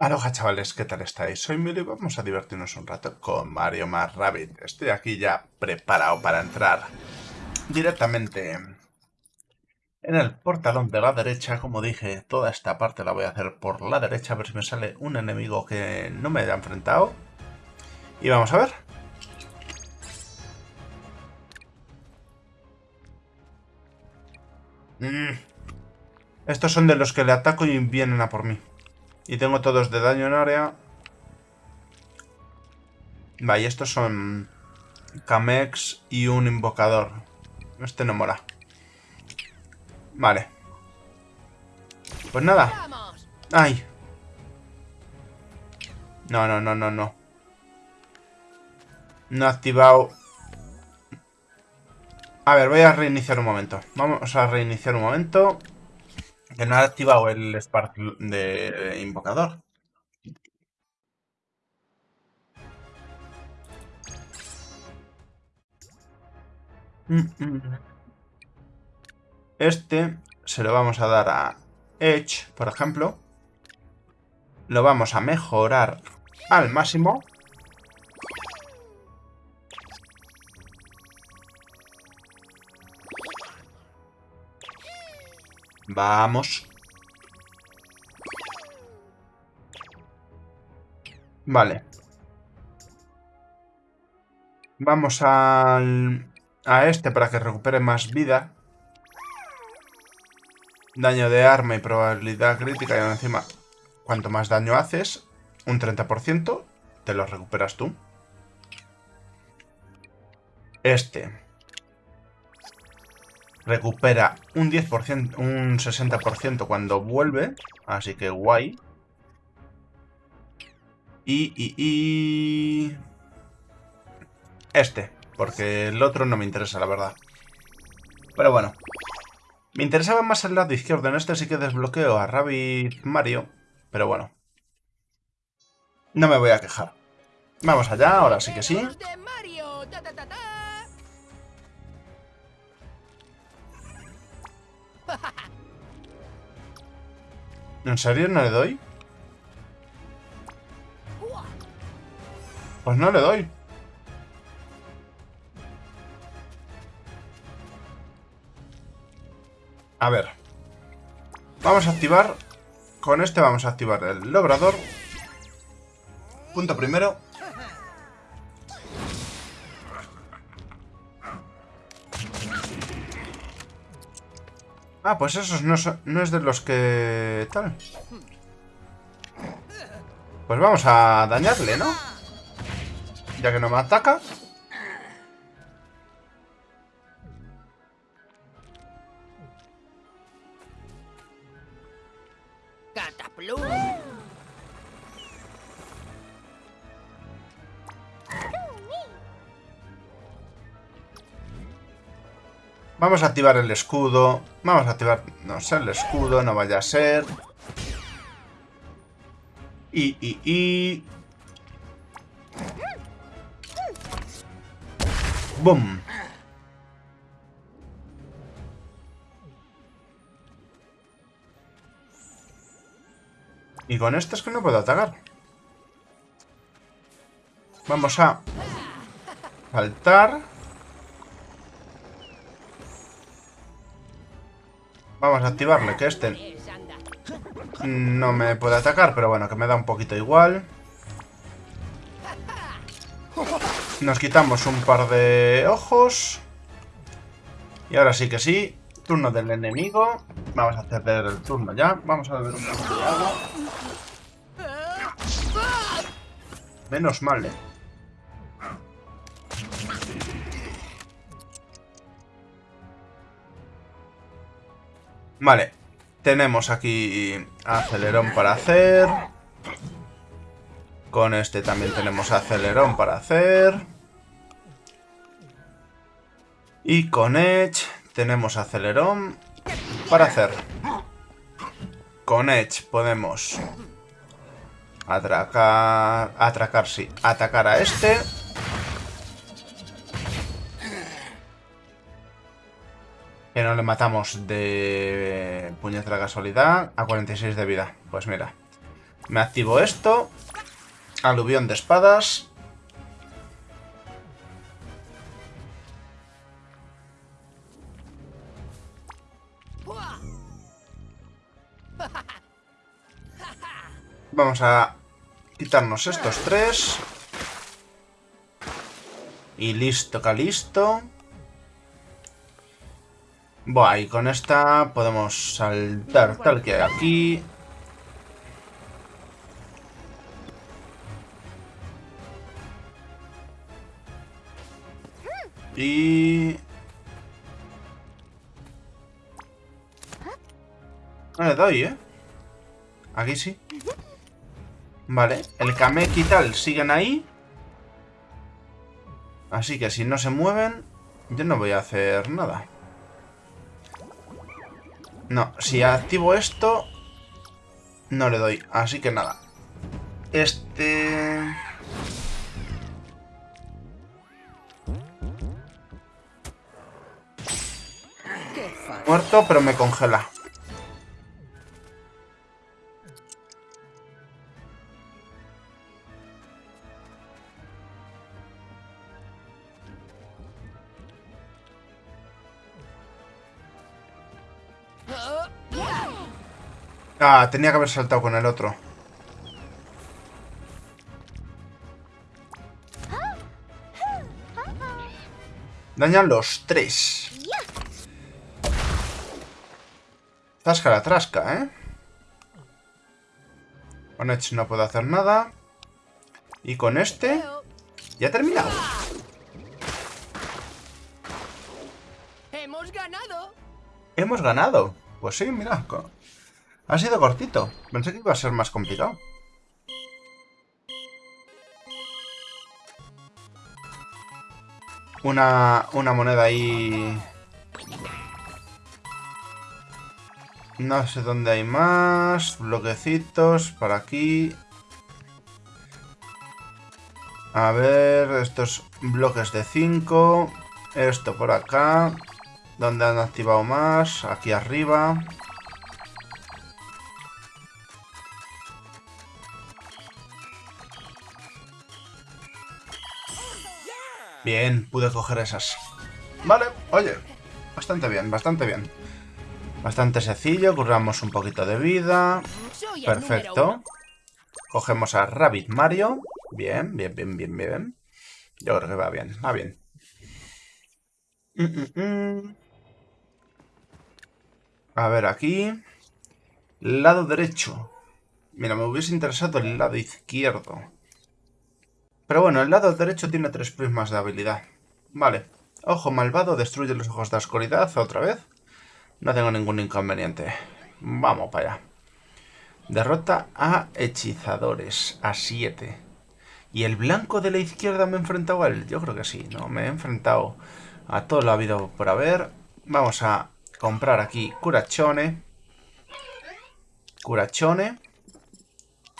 Aloha chavales, ¿qué tal estáis? Soy Milo y vamos a divertirnos un rato con Mario más Rabbit. Estoy aquí ya preparado para entrar directamente en el portalón de la derecha. Como dije, toda esta parte la voy a hacer por la derecha, a ver si me sale un enemigo que no me haya enfrentado. Y vamos a ver. Mm. Estos son de los que le ataco y vienen a por mí. Y tengo todos de daño en área. Vale, estos son Kamex y un invocador. Este no mola. Vale. Pues nada. ¡Ay! No, no, no, no, no. No ha activado... A ver, voy a reiniciar un momento. Vamos a reiniciar un momento. Que no ha activado el Spark de invocador. Este se lo vamos a dar a Edge, por ejemplo. Lo vamos a mejorar al máximo. Vamos. Vale. Vamos al, a este para que recupere más vida. Daño de arma y probabilidad crítica. Y encima, cuanto más daño haces, un 30%, te lo recuperas tú. Este recupera un 10%, un 60% cuando vuelve, así que guay. Y, y, y... Este, porque el otro no me interesa, la verdad. Pero bueno. Me interesaba más el lado izquierdo, en este sí que desbloqueo a Rabbit Mario, pero bueno. No me voy a quejar. Vamos allá, ahora sí que sí. ¿En serio no le doy? Pues no le doy. A ver. Vamos a activar... Con este vamos a activar el logrador. Punto primero. Ah, pues esos no, no es de los que... tal. Pues vamos a dañarle, ¿no? Ya que no me ataca. Vamos a activar el escudo. Vamos a activar... No sé, el escudo, no vaya a ser. Y, y, y... ¡Bum! Y con esto es que no puedo atacar. Vamos a... Saltar. Vamos a activarle, que este no me puede atacar, pero bueno, que me da un poquito igual. Nos quitamos un par de ojos. Y ahora sí que sí, turno del enemigo. Vamos a hacer el turno ya. Vamos a beber un poco de agua. Menos mal, eh. Vale, tenemos aquí acelerón para hacer. Con este también tenemos acelerón para hacer. Y con Edge tenemos acelerón para hacer. Con Edge podemos atracar, atracar, sí, atacar a este. No le matamos de puñetera casualidad a 46 de vida. Pues mira. Me activo esto. Aluvión de espadas. Vamos a quitarnos estos tres. Y listo, calisto. Buah, y con esta podemos saltar tal que aquí. Y... No le doy, ¿eh? Aquí sí. Vale, el Kamek y tal siguen ahí. Así que si no se mueven, yo no voy a hacer nada. No, si activo esto, no le doy. Así que nada. Este... Muerto, pero me congela. Ah, tenía que haber saltado con el otro. Dañan los tres. Trasca la trasca, ¿eh? Con Edge no puedo hacer nada. Y con este... Ya he terminado. ¡Hemos ganado! ¿Hemos ganado? Pues sí, mira. Ha sido cortito. Pensé que iba a ser más complicado. Una, una moneda ahí No sé dónde hay más. Bloquecitos. Por aquí. A ver, estos bloques de 5. Esto por acá. ¿Dónde han activado más? Aquí arriba. Bien, pude coger esas. Vale, oye. Bastante bien, bastante bien. Bastante sencillo, curramos un poquito de vida. Perfecto. Cogemos a Rabbit Mario. Bien, bien, bien, bien, bien. Yo creo que va bien, va bien. A ver, aquí. Lado derecho. Mira, me hubiese interesado el lado izquierdo. Pero bueno, el lado derecho tiene tres prismas de habilidad. Vale. Ojo malvado destruye los ojos de oscuridad otra vez. No tengo ningún inconveniente. Vamos para allá. Derrota a hechizadores. A 7. ¿Y el blanco de la izquierda me he enfrentado a él? Yo creo que sí, ¿no? Me he enfrentado a todo lo habido por haber. Vamos a comprar aquí curachone. Curachone.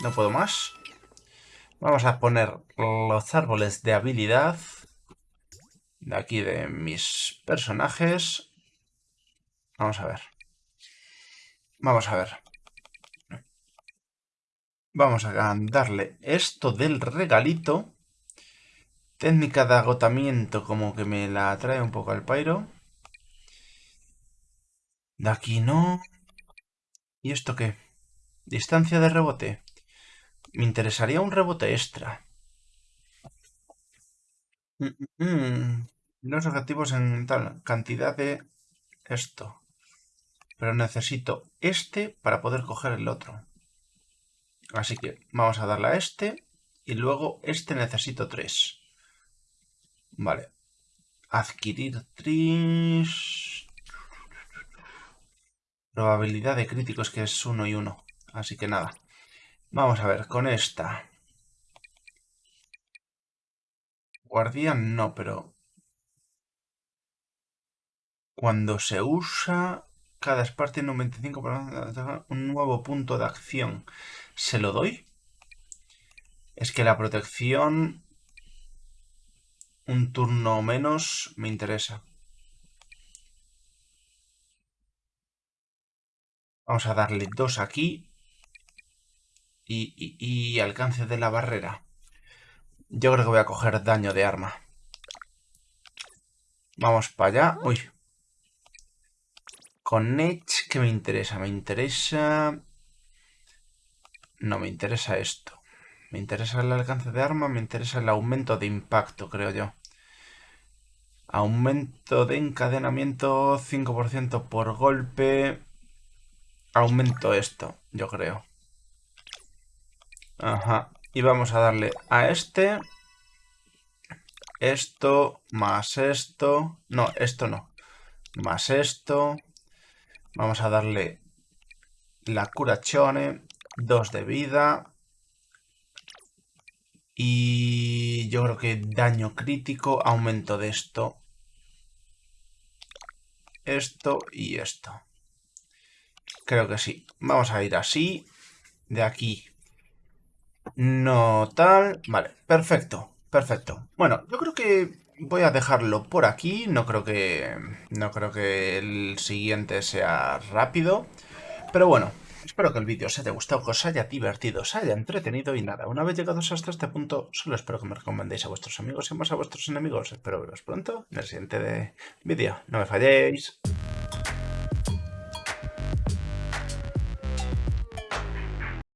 No puedo más. Vamos a poner los árboles de habilidad. De aquí de mis personajes. Vamos a ver. Vamos a ver. Vamos a darle esto del regalito. Técnica de agotamiento como que me la trae un poco al pairo. De aquí no. ¿Y esto qué? Distancia de rebote. Me interesaría un rebote extra. Mm, mm, mm. Los objetivos en tal cantidad de esto. Pero necesito este para poder coger el otro. Así que vamos a darle a este. Y luego este necesito tres. Vale. Adquirir tris. Probabilidad de críticos que es uno y uno. Así que nada. Vamos a ver, con esta. Guardián no, pero... Cuando se usa cada Spar tiene un 25% un nuevo punto de acción. ¿Se lo doy? Es que la protección... Un turno menos me interesa. Vamos a darle dos aquí. Y, alcance de la barrera. Yo creo que voy a coger daño de arma. Vamos para allá. Uy. Con Edge, ¿qué me interesa? Me interesa... No, me interesa esto. Me interesa el alcance de arma, me interesa el aumento de impacto, creo yo. Aumento de encadenamiento 5% por golpe. Aumento esto, yo creo. Ajá. Y vamos a darle a este. Esto, más esto. No, esto no. Más esto. Vamos a darle la curachone. Dos de vida. Y yo creo que daño crítico, aumento de esto. Esto y esto. Creo que sí. Vamos a ir así. De aquí. No tal. Vale, perfecto. Perfecto. Bueno, yo creo que voy a dejarlo por aquí. No creo que... No creo que el siguiente sea rápido. Pero bueno, Espero que el vídeo os haya gustado, que os haya divertido, os haya entretenido y nada, una vez llegados hasta este punto, solo espero que me recomendéis a vuestros amigos y más a vuestros enemigos. Espero veros pronto en el siguiente vídeo. No me falléis.